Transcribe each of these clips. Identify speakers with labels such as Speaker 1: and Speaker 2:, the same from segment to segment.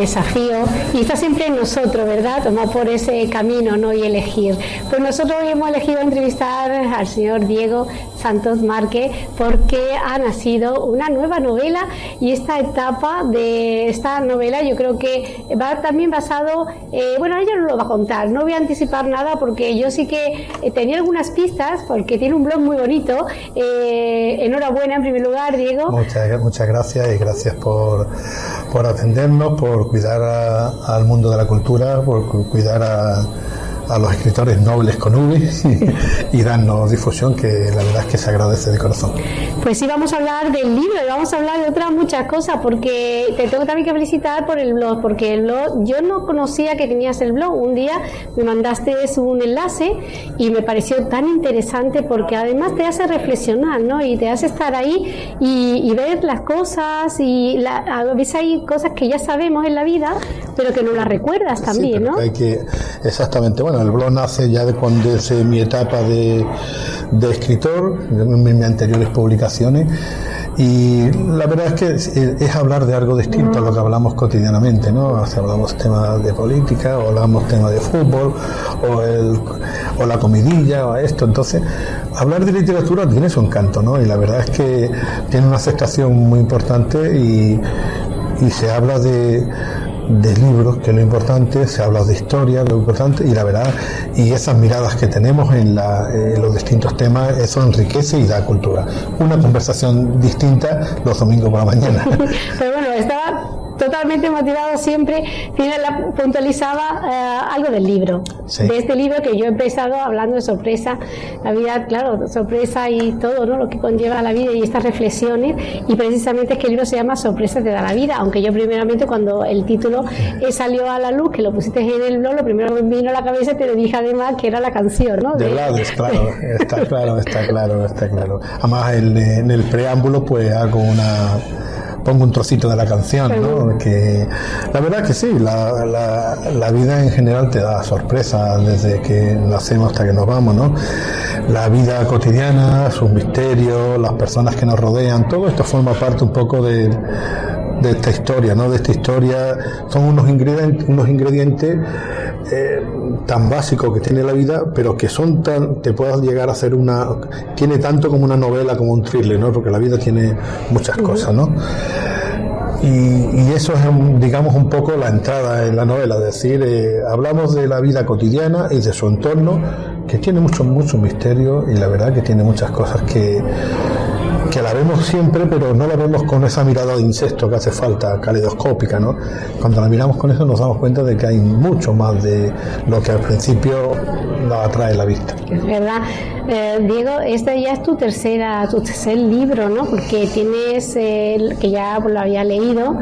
Speaker 1: habla de metas, de desafíos y está siempre en nosotros, ¿verdad? Tomar por ese camino ¿no? y elegir. Pues nosotros hoy hemos elegido entrevistar al señor Diego Santos Márquez porque ha nacido una nueva novela y esta etapa de esta novela yo creo que va también basado, eh, bueno, ella no lo va a contar, no voy a anticipar nada porque yo sí que eh, tenía algunas pistas porque tiene un blog muy bonito. Eh, enhorabuena en primer lugar, Diego.
Speaker 2: Muchas, muchas gracias y gracias por, por atendernos, por cuidar al mundo de la cultura, por cuidar a a los escritores nobles con V y, darnos difusión, que la verdad es que se agradece de corazón.
Speaker 1: Pues sí, vamos a hablar del libro y vamos a hablar de otras muchas cosas, porque te tengo también que felicitar por el blog, porque el blog, yo no conocía que tenías el blog. Un día me mandaste un enlace y me pareció tan interesante porque además te hace reflexionar, ¿no? Y te hace estar ahí y, ver las cosas y la, a veces hay cosas que ya sabemos en la vida, pero que no las recuerdas también, ¿no?
Speaker 2: Hay que, exactamente, bueno, el blog nace ya de cuando es mi etapa de, escritor, en mis anteriores publicaciones. Y la verdad es que es hablar de algo distinto a lo que hablamos cotidianamente, ¿no? Si hablamos temas de política, o hablamos temas de fútbol, o, el, o la comidilla, o esto. Entonces, hablar de literatura tiene su encanto, ¿no? Y la verdad es que tiene una aceptación muy importante y se habla de de libros, que es lo importante, se habla de historia, lo importante, y la verdad, y esas miradas que tenemos en, los distintos temas, eso enriquece y da cultura. Una conversación distinta los domingos por la mañana.
Speaker 1: Totalmente motivado siempre, puntualizaba eh, algo del libro, de este libro que yo he empezado hablando de sorpresa, la vida, claro, sorpresa y todo ¿no? lo que conlleva la vida y estas reflexiones, y precisamente es que el libro se llama Sorpresa te da la vida, aunque yo primeramente cuando el título eh, salió a la luz, que lo pusiste en el blog, lo primero que me vino a la cabeza te lo dije además que era la canción, ¿no?
Speaker 2: De, de claro, está claro, está claro, está claro. Además en el preámbulo pues hago una pongo un trocito de la canción, ¿no? Que la verdad que sí, la, la, vida en general te da sorpresas desde que nacemos hasta que nos vamos, ¿no? La vida cotidiana, sus misterios, las personas que nos rodean, todo esto forma parte un poco de, de esta historia, ¿no? De esta historia son unos ingredientes, unos ingredientes eh, tan básicos que tiene la vida, pero que son tan, te puedas llegar a hacer una, tiene tanto como una novela, como un thriller, ¿no? Porque la vida tiene muchas cosas, ¿no? Y, eso es, digamos, un poco la entrada en la novela, es decir, eh, hablamos de la vida cotidiana y de su entorno, que tiene mucho, mucho misterio y la verdad que tiene muchas cosas que, que la vemos siempre, pero no la vemos con esa mirada de insecto que hace falta, caleidoscópica, ¿no? Cuando la miramos con eso nos damos cuenta de que hay mucho más de lo que al principio nos atrae la vista.
Speaker 1: Es verdad. Eh, Diego, este ya es tu tercera, tu tercer libro, ¿no? Porque tienes el que ya lo había leído,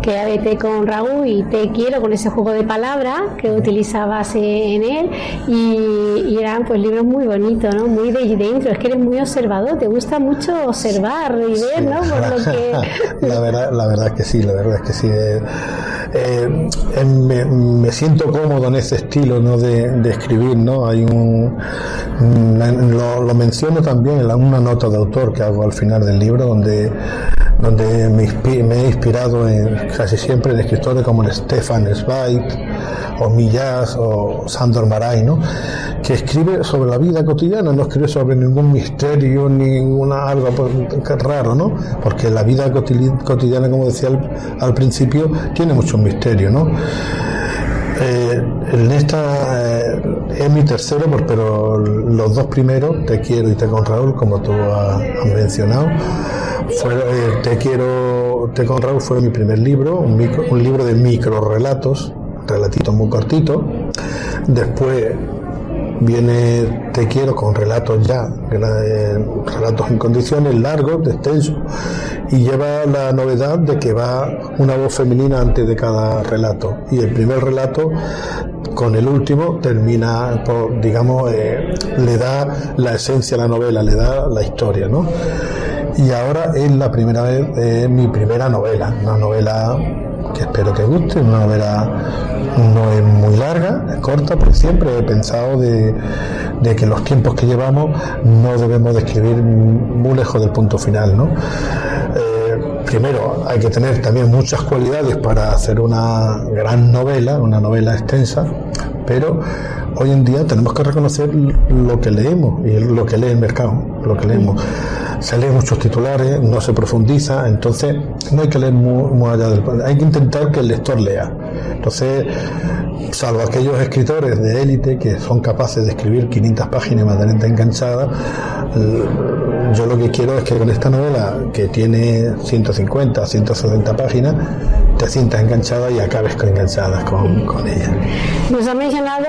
Speaker 1: que vete con Raúl y te quiero con ese juego de palabras que utilizabas en él y, eran pues libros muy bonitos, ¿no? Muy de dentro, es que eres muy observador, te gusta mucho observar y ver, ¿no?
Speaker 2: la verdad, la verdad es que sí, la verdad es que sí. Eh, eh, me, siento cómodo en ese estilo, ¿no? De, escribir, ¿no? Hay un, lo, menciono también en una nota de autor que hago al final del libro, donde donde me, he inspirado en, casi siempre en escritores como Stefan Zweig o Millás o Sandor Maray, ¿no? que escribe sobre la vida cotidiana, no escribe sobre ningún misterio, ninguna algo raro, ¿no? porque la vida cotidiana, como decía al, principio, tiene mucho misterio. ¿no? Eh, en esta eh, es mi tercero, pero los dos primeros, Te quiero y Te con Raúl, como tú has mencionado, eh, te quiero, te con Raúl fue mi primer libro, un, libro de micro relatos, relatitos muy cortitos. Después viene Te quiero con relatos ya, eh, relatos en condiciones, largos, extensos, y lleva la novedad de que va una voz femenina antes de cada relato. Y el primer relato con el último termina, digamos, eh, le da la esencia a la novela, le da la historia, ¿no? Y ahora es la primera vez, es mi primera novela, una novela que espero que guste, una novela no es muy larga, es corta, pero siempre he pensado de, que los tiempos que llevamos no debemos de escribir muy lejos del punto final, ¿no? Eh, primero hay que tener también muchas cualidades para hacer una gran novela, una novela extensa, pero hoy en día tenemos que reconocer lo que leemos y lo que lee el mercado, lo que leemos. Se leen muchos titulares, no se profundiza, entonces no hay que leer muy, allá del... Hay que intentar que el lector lea. Entonces, salvo aquellos escritores de élite que son capaces de escribir 500 páginas de manera enganchada, yo lo que quiero es que con esta novela, que tiene 150, 160 páginas, te sientas enganchada y acabes enganchada con, con ella.
Speaker 1: Nos has mencionado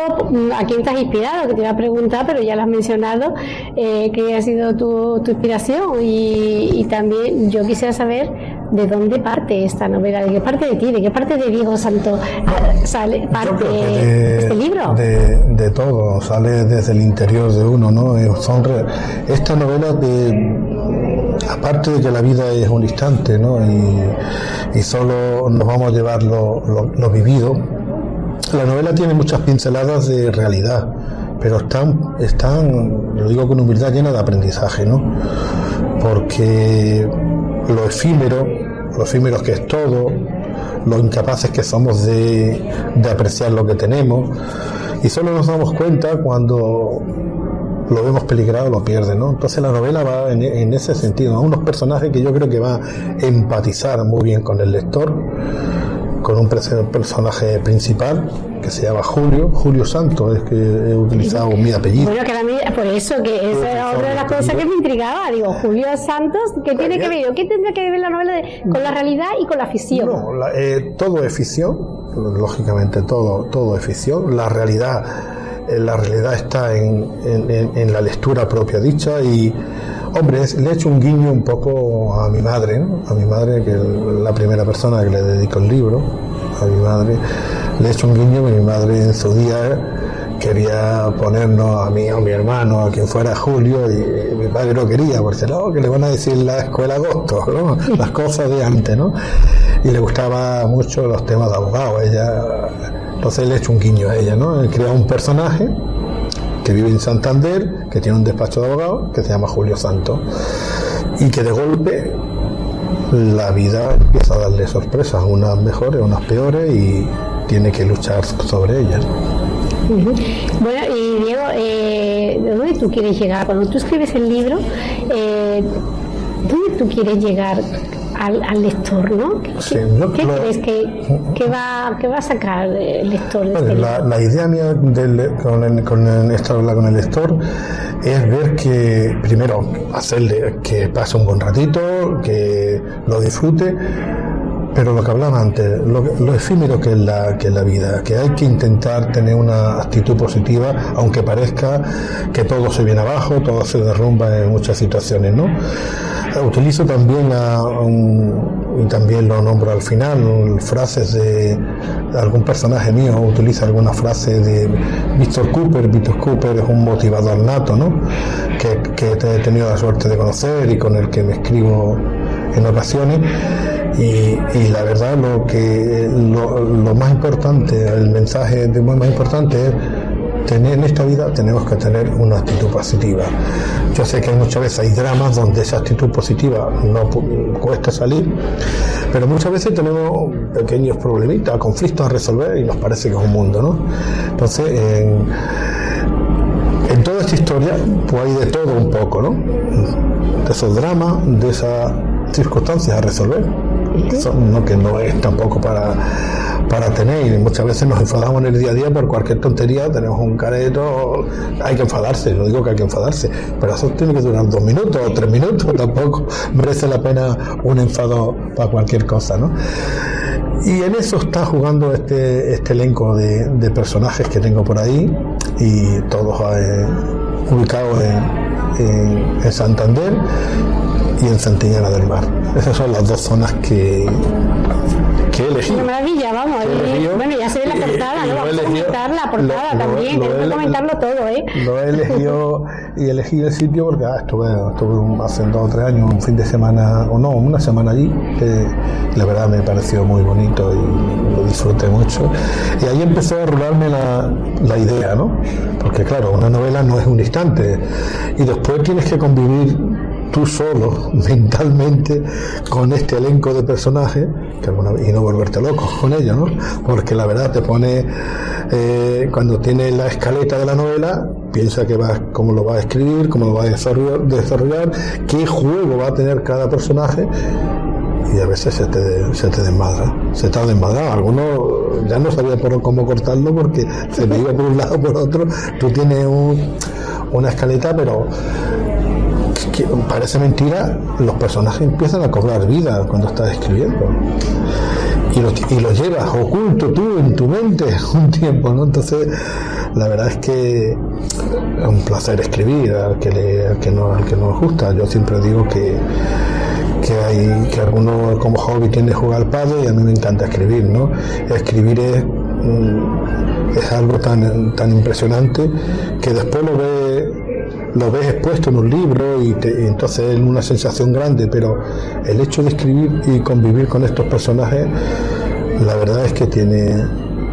Speaker 1: a quién estás inspirado, que te iba a preguntar, pero ya lo has mencionado, eh, que ha sido tu, tu inspiración y, también yo quisiera saber de dónde parte esta novela, de qué parte de ti, de qué parte de Diego Santo eh, sale, parte de, este libro.
Speaker 2: De, de, todo, sale desde el interior de uno, ¿no? Eh, son esta novela de aparte de que la vida es un instante, ¿no? Y, y solo nos vamos a llevar lo, lo, vivido. La novela tiene muchas pinceladas de realidad, pero están, están, lo digo con humildad, llena de aprendizaje, ¿no? Porque lo efímero, lo efímero que es todo, lo incapaces que somos de, apreciar lo que tenemos, y solo nos damos cuenta cuando lo vemos peligrado, lo pierde, ¿no? Entonces la novela va en, ese sentido, a unos personajes que yo creo que va a empatizar muy bien con el lector, con un personaje principal que se llama Julio, Julio Santos, es que he utilizado mi apellido.
Speaker 1: Bueno, que por eso, que esa era otra de las cosas que me intrigaba, digo, Julio Santos, ¿qué tiene que ver? ¿Qué tendría que ver la novela con la realidad y con la ficción?
Speaker 2: No, eh, todo es ficción, lógicamente todo, todo es ficción, la realidad eh, la realidad está en, la lectura propia dicha y, hombre, le he hecho un guiño un poco a mi madre, a mi madre, que es la primera persona que le dedico el libro, a mi madre, le he hecho un guiño que mi madre en su día quería ponernos a mí, a mi hermano, a quien fuera Julio, y mi padre no quería, porque no, que le van a decir la escuela agosto, las cosas de antes, ¿no? Y le gustaba mucho los temas de abogado, ella entonces le he hecho un guiño a ella, ¿no? He creado un personaje que vive en Santander, que tiene un despacho de abogado, que se llama Julio Santo, y que de golpe la vida empieza a darle sorpresas, unas mejores, unas peores, y tiene que luchar sobre ellas.
Speaker 1: Bueno, y Diego, eh, ¿dónde tú quieres llegar? Cuando tú escribes el libro, eh, ¿dónde tú quieres llegar? Al, lector, ¿no? ¿Qué, crees que, va, que va a sacar el lector? De este
Speaker 2: la, idea mía del, con, el, con, esta con el lector es ver que, primero, hacerle que pase un buen ratito, que lo disfrute, pero lo que hablaba antes, lo, efímero que es, la, que es la vida, que hay que intentar tener una actitud positiva, aunque parezca que todo se viene abajo, todo se derrumba en muchas situaciones, ¿no? Utilizo también, y también lo nombro al final, frases de, algún personaje mío, utiliza alguna frase de Víctor Cooper. Víctor Cooper es un motivador nato, ¿no? Que, que he tenido la suerte de conocer y con el que me escribo en ocasiones. Y, la verdad lo que lo, más importante, el mensaje de más importante es tener en esta vida tenemos que tener una actitud positiva. Yo sé que muchas veces hay dramas donde esa actitud positiva no cuesta salir, pero muchas veces tenemos pequeños problemitas, conflictos a resolver y nos parece que es un mundo, ¿no? Entonces, en, en toda esta historia, pues hay de todo un poco, ¿no? De esos dramas, de esas circunstancias a resolver. No, que no es tampoco para para tener muchas veces nos enfadamos en el día a día por cualquier tontería, tenemos un careto, hay que enfadarse, no digo que hay que enfadarse, pero eso tiene que durar dos minutos o tres minutos, tampoco merece la pena un enfado para cualquier cosa, ¿no? Y en eso está jugando este, este elenco de, personajes que tengo por ahí y todos eh, ubicados en, en Santander y en Santillana del Mar. Esas son las dos zonas que,
Speaker 1: Una maravilla, vamos. bueno, ya se ve la portada, ¿no? Vamos a comentar la portada también, tenemos que comentarlo todo, ¿eh?
Speaker 2: Lo he elegido y elegí el sitio porque ah, estuve, estuve hace dos o tres años, un fin de semana, o no, una semana allí, que la verdad me pareció muy bonito y lo disfruté mucho. Y ahí empezó a rolarme la, la idea, ¿no? Porque claro, una novela no es un instante y después tienes que convivir tú solo, mentalmente, con este elenco de personajes, y no volverte loco con ellos, ¿no? Porque la verdad te pone, eh, cuando tienes la escaleta de la novela, piensa que va, cómo lo va a escribir, cómo lo va a desarrollar, desarrollar qué juego va a tener cada personaje y a veces se te, se te desmadra, se te ha desmadrado. Algunos ya no sabía por cómo cortarlo porque se me iba por un lado por otro. Tú tienes una escaleta, pero parece mentira, los personajes empiezan a cobrar vida cuando estás escribiendo. Y los llevas oculto tú en tu mente un tiempo, ¿no? Entonces, la verdad es que es un placer escribir al que, le, al que, no, al que gusta. Yo siempre digo que que hay que algunos como hobby tienen jugar al padre y a mí me encanta escribir, ¿no? Escribir es, mm, es algo tan, tan impresionante que después lo ves lo ves expuesto en un libro y, y, entonces es una sensación grande, pero el hecho de escribir y convivir con estos personajes, la verdad es que tiene,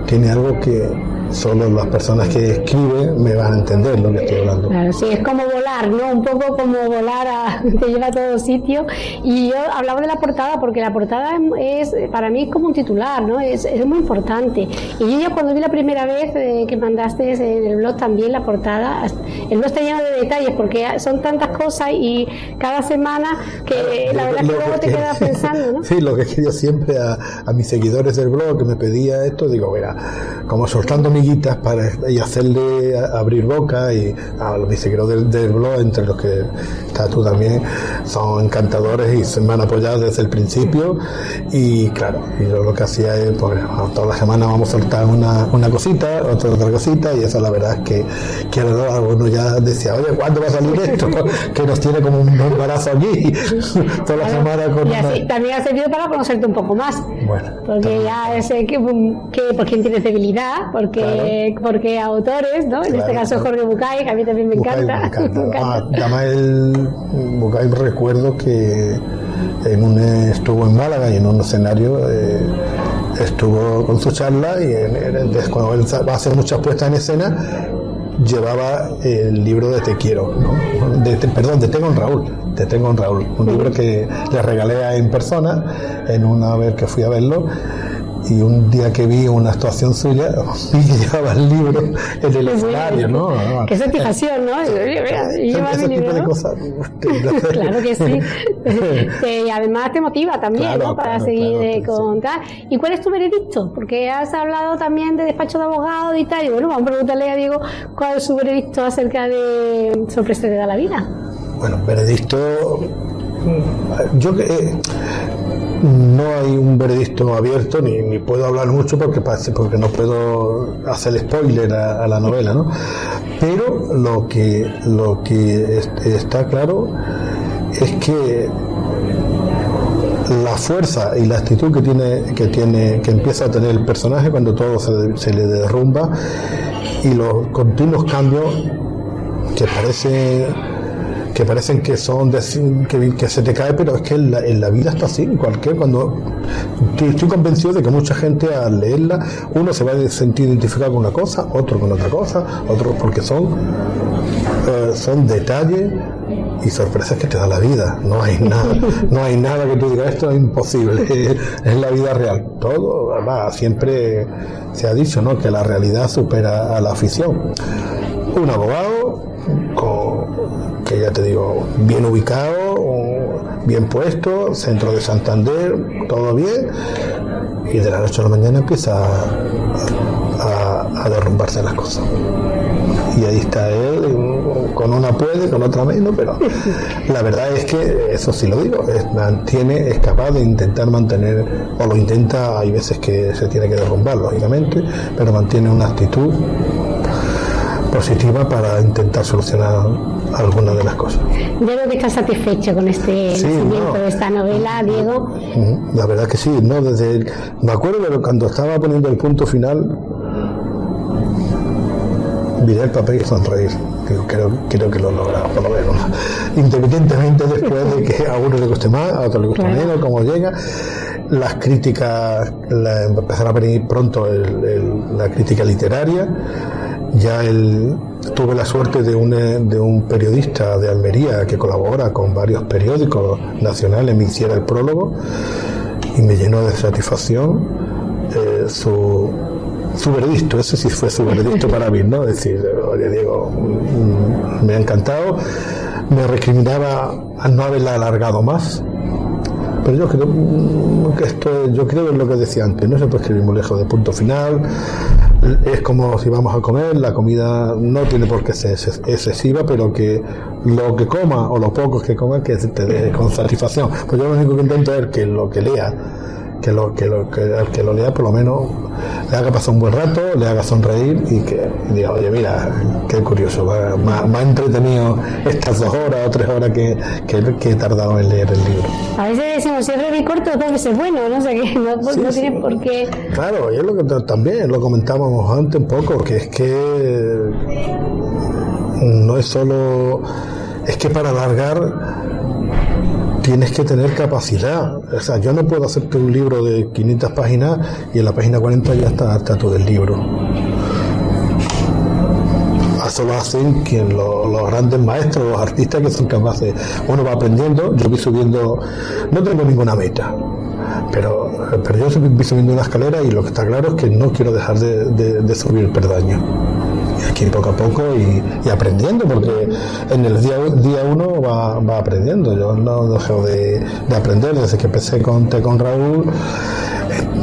Speaker 2: tiene algo que, solo las personas que escriben me van a entender lo que estoy hablando.
Speaker 1: Claro, sí, es como volar, ¿no? Un poco como volar, a, te lleva a todo sitio. Y yo hablaba de la portada porque la portada es, para mí es como un titular, ¿no? Es, es muy importante. Y yo ya cuando vi la primera vez eh, que mandaste en el blog también la portada, el blog está lleno de detalles porque son tantas cosas y cada semana que la verdad que luego te quedas pensando, ¿no?
Speaker 2: Sí, lo que quería siempre a, a mis seguidores del blog que me pedía esto, digo, mira, como soltando mi para, y hacerle abrir boca y a los vicequeros del, del, blog, entre los que estás tú también, son encantadores y se me han apoyado desde el principio y claro, y yo lo que hacía es, pues todas las semanas vamos a soltar una, una cosita, otra, otra cosita y eso la verdad es que, que algunos ya decía, oye, ¿cuándo va a salir esto? que nos tiene como un embarazo aquí toda la semana con
Speaker 1: y así, también ha servido para conocerte un poco más bueno, porque ya sé que, que por quién tienes debilidad porque porque autores, ¿no? En este caso Jorge Bucay, que a mí también me encanta.
Speaker 2: además el Bucay recuerdo que en un, estuvo en Málaga y en un escenario eh, estuvo con su charla y en, cuando él va a hacer muchas puestas en escena llevaba el libro de Te quiero, de, perdón, de Tengo en Raúl, de Tengo en Raúl, un libro que le regalé en persona en una vez que fui a verlo y un día que vi una actuación suya, vi que llevaba el libro en el escenario, ¿no?
Speaker 1: Qué satisfacción, ¿no?
Speaker 2: Ese tipo de cosas.
Speaker 1: claro que sí. y además te motiva también, ¿no? Para seguir eh, con tal. ¿Y cuál es tu veredicto? Porque has hablado también de despacho de abogado y tal. Y bueno, vamos a preguntarle a Diego cuál es su veredicto acerca de sorpresa de da la vida.
Speaker 2: Bueno, veredicto. Yo que. Eh, no hay un veredicto abierto ni, puedo hablar mucho porque porque no puedo hacer spoiler a, la novela ¿no? pero lo que lo que está claro es que la fuerza y la actitud que tiene que tiene que empieza a tener el personaje cuando todo se, se le derrumba y los continuos cambios que parece que parecen que son de, que, que, se te cae, pero es que en la, vida está así, cualquier cuando estoy, convencido de que mucha gente al leerla, uno se va a sentir identificado con una cosa, otro con otra cosa, otro porque son eh, son detalles y sorpresas que te da la vida. No hay nada, no hay nada que tú digas esto es imposible, es la vida real. Todo, va, siempre se ha dicho, ¿no? Que la realidad supera a la ficción. Un abogado te digo, bien ubicado, bien puesto, centro de Santander, todo bien, y de la noche a la mañana empieza a, derrumbarse las cosas. Y ahí está él, con una puede, con otra menos, pero la verdad es que, eso sí lo digo, mantiene, es capaz de intentar mantener, o lo intenta, hay veces que se tiene que derrumbar, lógicamente, pero mantiene una actitud positiva para intentar solucionar algunas de las cosas.
Speaker 1: Creo que estás satisfecho con este nacimiento de esta novela, Diego.
Speaker 2: La verdad que sí, no desde me acuerdo cuando estaba poniendo el punto final miré el papel y sonreír. Creo, creo que lo he logrado, por lo menos. Independientemente después de que a uno le guste más, a otro le guste menos, cómo llega. Las críticas, la, empezará a venir pronto la crítica literaria ya el, tuve la suerte de un, de un periodista de Almería que colabora con varios periódicos nacionales, me hiciera el prólogo y me llenó de satisfacción eh, su, su veredicto, ese sí fue su veredicto para mí, ¿no? Es decir, oye Diego, mm, me ha encantado, me recriminaba a no haberla alargado más, pero yo creo mm, que esto, yo creo en lo que decía antes, no se puede escribir muy lejos de punto final, es como si vamos a comer, la comida no tiene por qué ser excesiva, pero que lo que coma o lo poco que coma que te dé con satisfacción. Pues yo lo único que intento es que lo que lea que lo que lo que al que lo lea por lo menos le haga pasar un buen rato, le haga sonreír y que diga, oye, mira, qué curioso, me ha entretenido estas dos horas o tres horas que, que, he tardado en leer el libro.
Speaker 1: A veces decimos, si es breve y corto, dos veces bueno, no sé qué, no, no tiene por qué.
Speaker 2: Claro, y es lo que también lo comentábamos antes un poco, que es que no es solo, es que para alargar tienes que tener capacidad. O sea, yo no puedo hacerte un libro de 500 páginas y en la página 40 ya está, todo el libro. Eso lo hacen quien, los, grandes maestros, los artistas que son capaces. Uno va aprendiendo, yo voy subiendo, no tengo ninguna meta, pero, pero yo voy subiendo una escalera y lo que está claro es que no quiero dejar de, de, subir perdaño aquí poco a poco y, aprendiendo, porque en el día, uno va, aprendiendo. Yo no dejo de, de, aprender desde que empecé con, con Raúl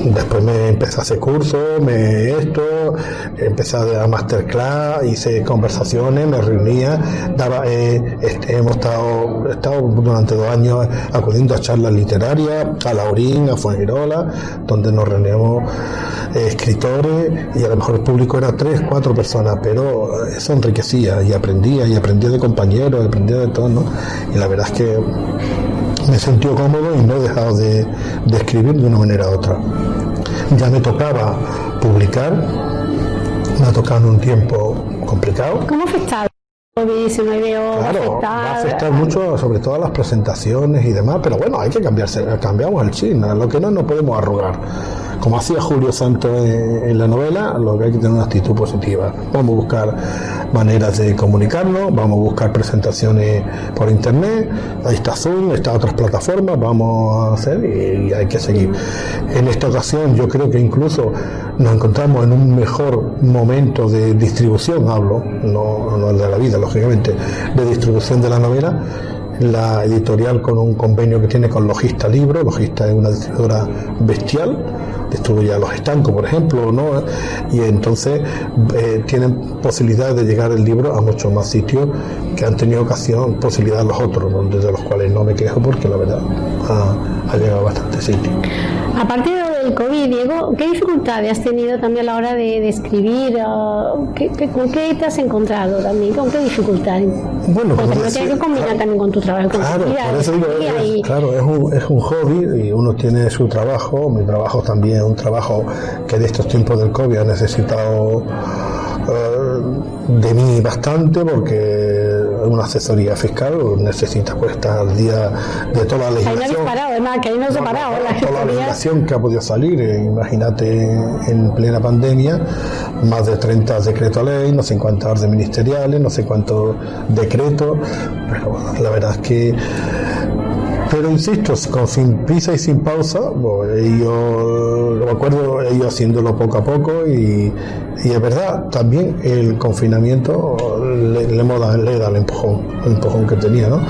Speaker 2: después me empecé a hacer cursos, me esto, empecé a dar masterclass, hice conversaciones, me reunía, daba, eh, este, hemos estado, estado durante dos años acudiendo a charlas literarias, a Laurín, a Fuengirola, donde nos reuníamos eh, escritores y a lo mejor el público era tres, cuatro personas, pero eso enriquecía y aprendía y aprendía de compañeros, aprendía de todo, ¿no? Y la verdad es que me sentí cómodo y no he dejado de, escribir de una manera u otra. Ya me tocaba publicar, me ha tocado en un tiempo complicado.
Speaker 1: ¿Cómo afectado?
Speaker 2: Claro, va a afectar mucho, sobre todo a las presentaciones y demás, pero bueno, hay que cambiarse, cambiamos el chino, lo que no nos podemos arrugar como hacía Julio Santos en, la novela, lo que hay que tener una actitud positiva. Vamos a buscar maneras de comunicarnos, vamos a buscar presentaciones por internet, ahí está Zoom, está otras plataformas, vamos a hacer y, hay que seguir. En esta ocasión yo creo que incluso nos encontramos en un mejor momento de distribución, hablo, no, no de la vida, lógicamente, de distribución de la novela la editorial con un convenio que tiene con Logista Libro. Logista es una distribuidora bestial distribuye a los estancos, por ejemplo, ¿no? y entonces eh, tienen posibilidad de llegar el libro a muchos más sitios que han tenido ocasión, posibilidad los otros, de los cuales no me quejo porque la verdad ha, llegado a bastantes sitios.
Speaker 1: Aparte del COVID, Diego, ¿qué dificultades has tenido también a la hora de, escribir? ¿Qué, con qué te has encontrado también? ¿Con qué dificultades?
Speaker 2: Bueno,
Speaker 1: porque no tienes que combinar también con tu trabajo.
Speaker 2: claro, por eso digo, es, claro, es un, es un hobby y uno tiene su trabajo, mi trabajo también es un trabajo que de estos tiempos del COVID ha necesitado eh, de mí bastante porque una asesoría fiscal necesita pues estar al día de toda la legislación.
Speaker 1: que ahí no se parado,
Speaker 2: la toda la legislación que ha podido salir, eh, imagínate en plena pandemia, más de 30 decretos ley, no sé cuántas órdenes ministeriales, no sé cuántos decretos, pero la verdad es que pero insisto, con sin prisa y sin pausa, ellos, me acuerdo ellos haciéndolo poco a poco y, es verdad, también el confinamiento le, le, le da el empujón, el empujón que tenía, ¿no?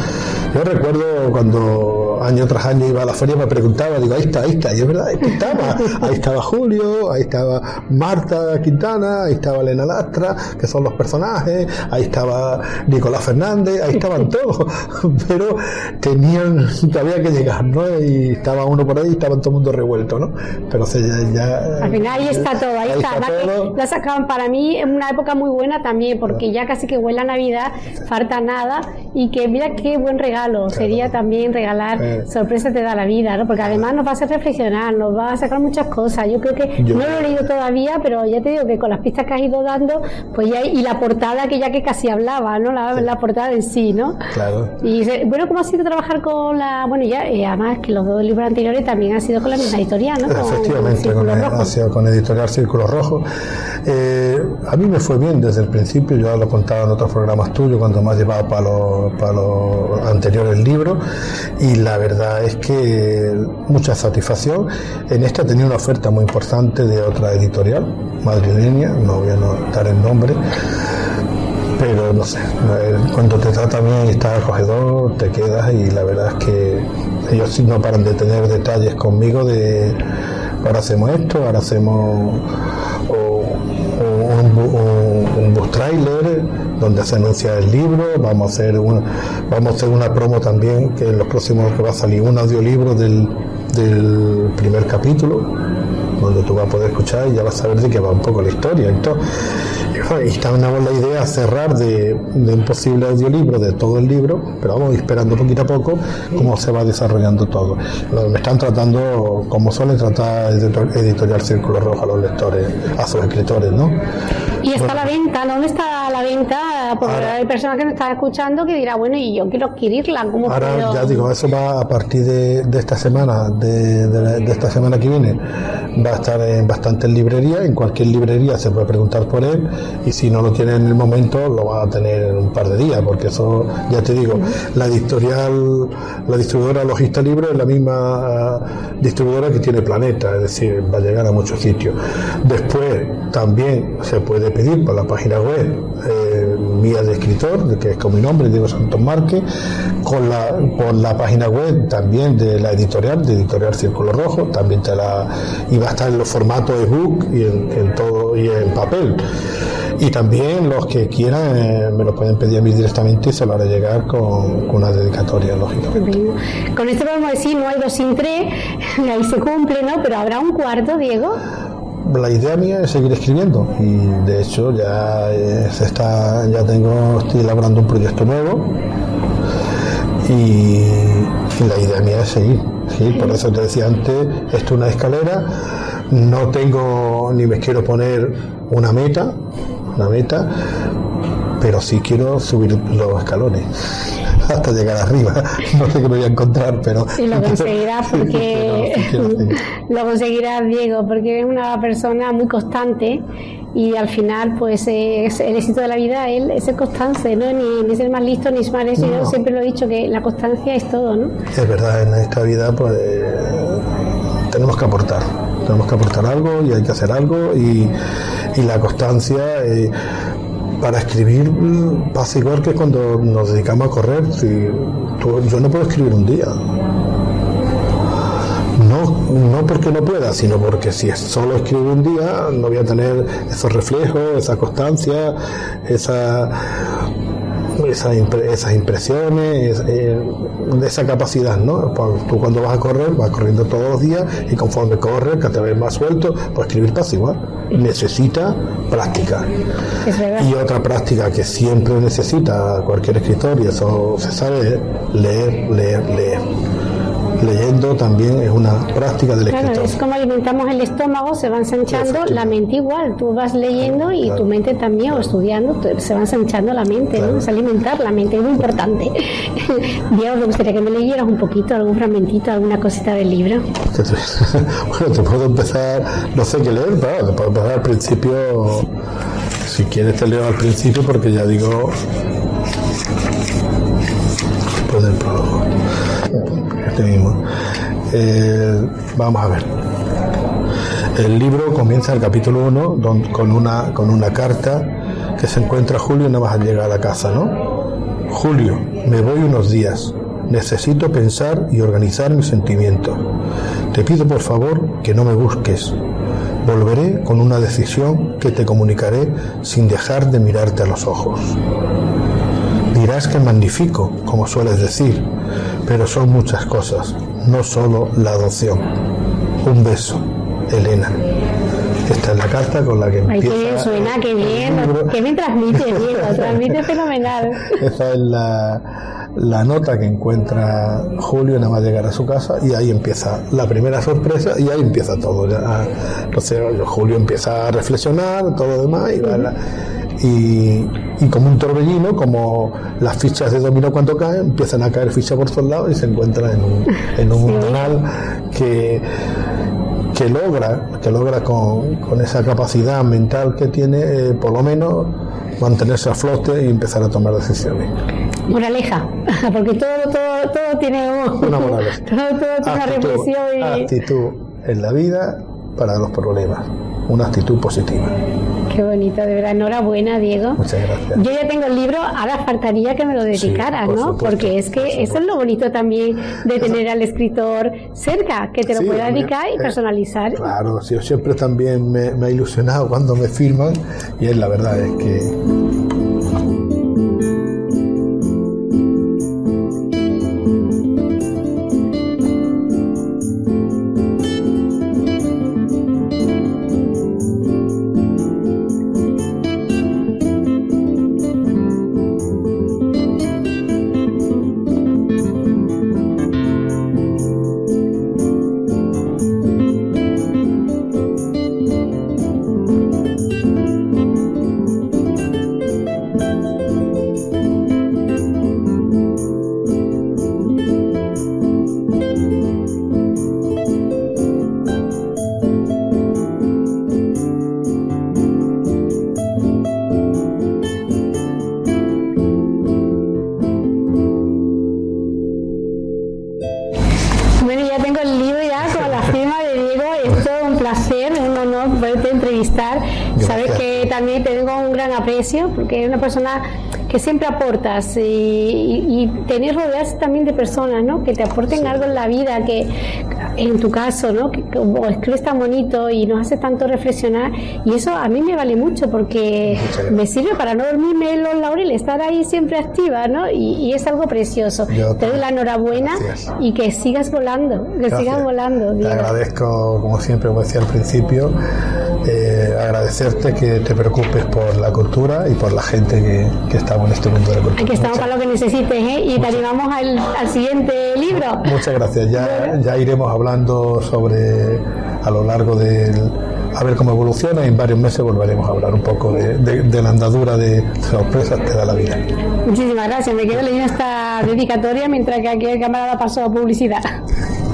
Speaker 2: Yo recuerdo cuando año tras año iba a la feria me preguntaba, digo, ahí está, ahí está, y es verdad, ahí estaba, ahí estaba Julio, ahí estaba Marta Quintana, ahí estaba Elena Lastra, que son los personajes, ahí estaba Nicolás Fernández, ahí estaban todos, pero tenían, había que llegar, ¿no? Y estaba uno por ahí y estaban todo el mundo revuelto, ¿no? Pero ya,
Speaker 1: ya Al final ahí está todo, ahí, está. la sacaban para mí en una época muy buena también, porque ya casi que huele a Navidad, falta nada, y que mira qué buen regalo regalo, sería también regalar eh. sorpresas te da la vida, ¿no? Porque además nos va a hacer reflexionar, nos va a sacar muchas cosas. Yo creo que no lo he leído todavía, pero ya te digo que con las pistas que has ido dando, pues ya y la portada que ya que casi hablaba, ¿no? La, portada en sí, ¿no?
Speaker 2: Claro.
Speaker 1: Y bueno, ¿cómo ha sido trabajar con la, bueno, ya y además que los dos libros anteriores también han sido con la misma editorial, ¿no?
Speaker 2: Efectivamente, con, ha sido con editorial Círculo Rojo. Eh, a mí me fue bien desde el principio, yo lo contaba en otros programas tuyos cuando me has llevado para los, para los anteriores libros y la verdad es que mucha satisfacción. En esta tenía una oferta muy importante de otra editorial madrileña, no voy a dar el nombre, pero no sé, cuando te trata bien y estás acogedor, te quedas y la verdad es que ellos no paran de tener detalles conmigo de ahora hacemos esto, ahora hacemos un, bus trailer donde se anuncia el libro, vamos a hacer una, vamos a hacer una promo también que en los próximos que va a salir un audiolibro del, del primer capítulo donde tú vas a poder escuchar y ya vas a saber de qué va un poco la historia. Entonces, y también la idea cerrar de, un posible audiolibro de todo el libro, pero vamos esperando poquito a poco cómo se va desarrollando todo. Me están tratando como suele tratar Editorial Círculo Rojo a los lectores, a sus escritores, ¿no?
Speaker 1: Y está la venta, ¿dónde está la venta? Porque hay personas que nos están escuchando que dirá, bueno, y yo quiero adquirirla, ¿cómo
Speaker 2: Ahora ya digo, eso va a partir de, esta semana, de, esta semana que viene, va a estar en bastantes librerías, en cualquier librería se puede preguntar por él y si no lo tiene en el momento lo va a tener en un par de días, porque eso, ya te digo, la editorial, la distribuidora Logista Libre es la misma ah, distribuidora que tiene Planeta, es decir, va a llegar a muchos sitios. Después también se puede pedir por la página web eh, mía de escritor, que es con mi nombre, Diego Santos Márquez, con la, por la página web también de la editorial, de Editorial Círculo Rojo, también te la, y va a estar en los formatos ebook y en, todo y en papel. Y también los que quieran eh, me lo pueden pedir a mí directamente y se lo haré llegar con, una dedicatoria, lógicamente.
Speaker 1: Con esto podemos decir, no hay dos sin tres, ahí se cumple, ¿no? Pero habrá un cuarto, Diego
Speaker 2: la idea mía es seguir escribiendo y de hecho ya se está ya tengo estoy elaborando un proyecto nuevo y, la idea mía es seguir. Por eso te decía antes esto es una escalera. No tengo ni me quiero poner una meta una meta pero sí quiero subir los escalones hasta llegar arriba. No sé qué me voy a encontrar, pero...
Speaker 1: Y lo conseguirás porque... lo conseguirás, Diego, porque eres una persona muy constante y al final, pues es, el éxito de la vida es ser constante, ¿no? Ni, ni, ser más listo, ni más eso. Yo siempre lo he dicho, que la constancia es todo, ¿no?
Speaker 2: Es verdad, en esta vida, pues tenemos que aportar tenemos que aportar algo y hay que hacer algo y, y la constancia eh, para escribir pasa igual que cuando nos dedicamos a correr. Si yo no puedo escribir un día. No, no porque no pueda, sino porque si solo escribo un día no voy a tener esos reflejos, esa constancia, esa esas impresiones, eh, esa capacidad, ¿no? Tú cuando vas a correr, vas corriendo todos los días y conforme corres, que te ves más suelto, pues escribir pasa igual. Necesita práctica. Y otra práctica que siempre necesita cualquier escritor, y eso se sabe, es leer, leer, leer leyendo también es una práctica del claro,
Speaker 1: Es como alimentamos el estómago, se va ensanchando, la mente igual. Tú vas leyendo y tu mente también, o estudiando, se va ensanchando la mente, ¿no? Es alimentar la mente, es muy importante. Diego, me gustaría que me leyeras un poquito, algún fragmentito, alguna cosita del libro.
Speaker 2: bueno, te puedo empezar, no sé qué leer, pero te puedo empezar al principio. Si quieres te leo al principio porque ya digo... Después del prólogo. Este mismo. Eh, vamos a ver. El libro comienza el capítulo 1 con una, con una carta que se encuentra Julio nada más al llegar a casa, ¿no? Julio, me voy unos días. Necesito pensar y organizar mis sentimientos. Te pido por favor que no me busques. Volveré con una decisión que te comunicaré sin dejar de mirarte a los ojos. Dirás que magnifico, como sueles decir, pero son muchas cosas, no solo la adopción. Un beso, Elena. Esta es la carta con la que empieza.
Speaker 1: Ay, qué bien suena, qué bien. Qué bien transmite, bien, transmite fenomenal.
Speaker 2: Esta es la, la nota que encuentra Julio nada más llegar a su casa y ahí empieza la primera sorpresa y ahí empieza todo. Ya, entonces Julio empieza a reflexionar, todo demás y va la, y, y, como un torbellino, como las fichas de dominó cuando caen, empiezan a caer fichas por todos lados y se encuentra en un, en un canal que, que logra, que logra con, con esa capacidad mental que tiene, eh, por lo menos mantenerse a flote y empezar a tomar decisiones.
Speaker 1: Moraleja, porque todo, todo, todo tiene
Speaker 2: una moraleja.
Speaker 1: Todo, todo tiene una reflexión y...
Speaker 2: actitud en la vida para los problemas, una actitud positiva.
Speaker 1: Qué bonito, de verdad. Enhorabuena, Diego.
Speaker 2: Muchas gracias.
Speaker 1: Yo ya tengo el libro, ahora faltaría que me lo dedicaras,
Speaker 2: Sí, por
Speaker 1: ¿no?
Speaker 2: supuesto,
Speaker 1: Porque es que
Speaker 2: por
Speaker 1: eso es lo bonito también de tener al escritor cerca, que te lo
Speaker 2: Sí,
Speaker 1: pueda dedicar y
Speaker 2: eh,
Speaker 1: personalizar.
Speaker 2: Claro, sí, yo siempre también me, me ha ilusionado cuando me firman y es la verdad es que
Speaker 1: porque eres una persona que siempre aportas y, y, y tener rodearse también de personas ¿no? que te aporten algo en la vida, que en tu caso, ¿no? que como escribes tan bonito y nos hace tanto reflexionar y eso a mí me vale mucho porque me sirve para no dormirme en los laureles, estar ahí siempre activa ¿no? y, y es algo precioso.
Speaker 2: Yo
Speaker 1: te doy la enhorabuena
Speaker 2: Gracias.
Speaker 1: y que sigas volando, que
Speaker 2: Gracias.
Speaker 1: sigas volando.
Speaker 2: Te
Speaker 1: Diego.
Speaker 2: agradezco, como siempre, como decía al principio, eh, agradecerte que te preocupes por la cultura y por la gente que, que estamos en este mundo de la cultura.
Speaker 1: Aquí estamos
Speaker 2: Muchas-
Speaker 1: para lo que necesites ¿eh? y te animamos al, al siguiente libro.
Speaker 2: Muchas gracias. Ya, ya iremos hablando sobre a lo largo del a ver cómo evoluciona y en varios meses volveremos a hablar un poco de, de- de la andadura de sorpresas que da la vida.
Speaker 1: Muchísimas gracias. Me quedo leyendo esta dedicatoria mientras que aquí el camarada pasó publicidad.